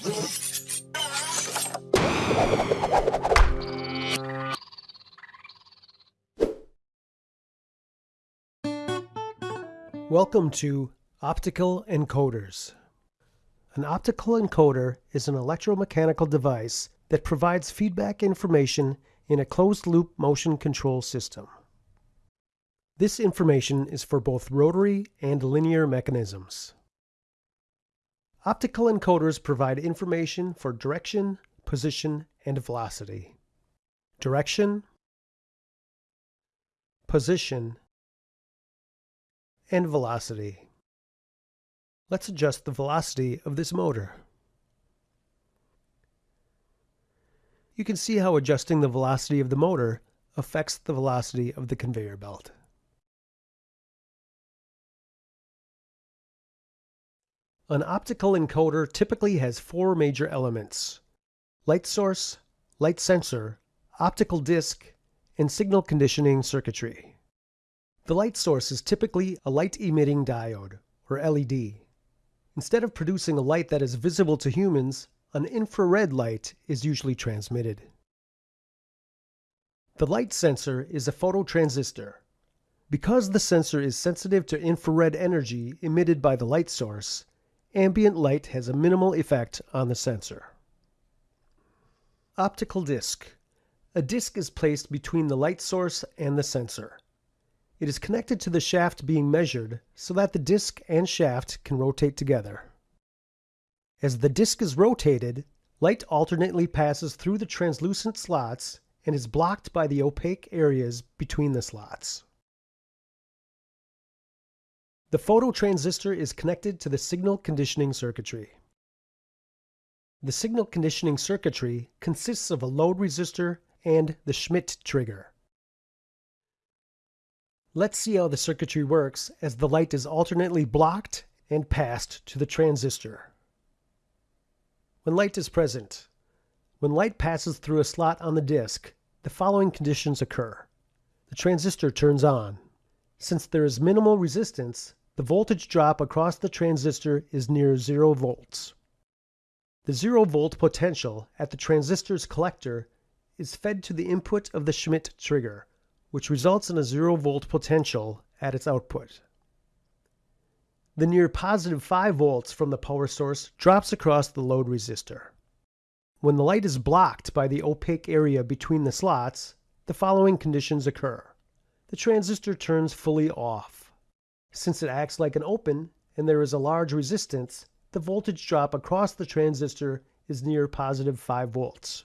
Welcome to Optical Encoders. An optical encoder is an electromechanical device that provides feedback information in a closed-loop motion control system. This information is for both rotary and linear mechanisms. Optical encoders provide information for direction, position, and velocity. Direction, position, and velocity. Let's adjust the velocity of this motor. You can see how adjusting the velocity of the motor affects the velocity of the conveyor belt. An optical encoder typically has four major elements. Light source, light sensor, optical disc, and signal conditioning circuitry. The light source is typically a light-emitting diode, or LED. Instead of producing a light that is visible to humans, an infrared light is usually transmitted. The light sensor is a phototransistor. Because the sensor is sensitive to infrared energy emitted by the light source, ambient light has a minimal effect on the sensor. Optical disc. A disc is placed between the light source and the sensor. It is connected to the shaft being measured so that the disc and shaft can rotate together. As the disc is rotated, light alternately passes through the translucent slots and is blocked by the opaque areas between the slots. The phototransistor is connected to the signal conditioning circuitry. The signal conditioning circuitry consists of a load resistor and the Schmitt trigger. Let's see how the circuitry works as the light is alternately blocked and passed to the transistor. When light is present, when light passes through a slot on the disc, the following conditions occur. The transistor turns on. Since there is minimal resistance, the voltage drop across the transistor is near 0 volts. The 0 volt potential at the transistor's collector is fed to the input of the Schmitt trigger, which results in a zero volt potential at its output. The near positive 5 volts from the power source drops across the load resistor. When the light is blocked by the opaque area between the slots, the following conditions occur. The transistor turns fully off. Since it acts like an open and there is a large resistance, the voltage drop across the transistor is near positive 5 volts.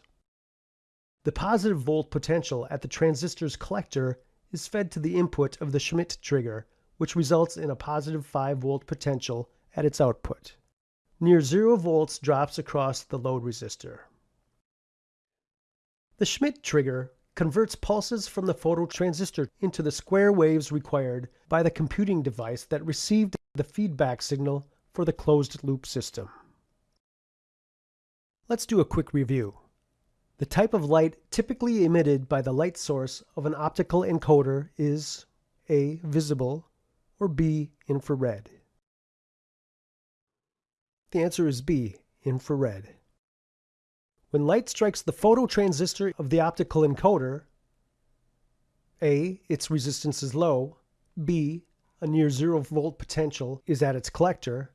The positive volt potential at the transistor's collector is fed to the input of the Schmitt trigger, which results in a positive 5 volt potential at its output. Near 0 volts drops across the load resistor. The Schmitt trigger converts pulses from the phototransistor into the square waves required by the computing device that received the feedback signal for the closed loop system. Let's do a quick review. The type of light typically emitted by the light source of an optical encoder is A. Visible or B. Infrared. The answer is B. Infrared. When light strikes the phototransistor of the optical encoder, A. Its resistance is low. B. A near zero volt potential is at its collector.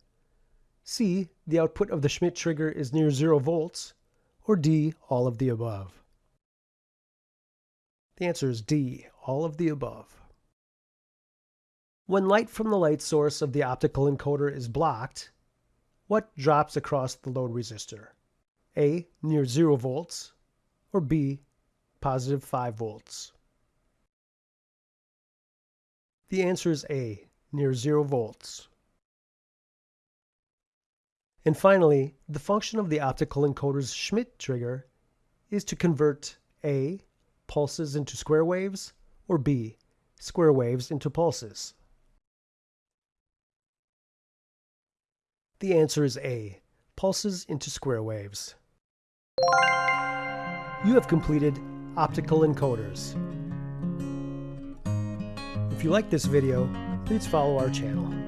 C. The output of the Schmitt trigger is near zero volts or D, all of the above? The answer is D, all of the above. When light from the light source of the optical encoder is blocked, what drops across the load resistor? A, near 0 volts, or B, positive 5 volts? The answer is A, near 0 volts. And finally, the function of the optical encoder's Schmitt trigger is to convert A. pulses into square waves, or B. square waves into pulses. The answer is A. Pulses into square waves. You have completed Optical Encoders. If you like this video, please follow our channel.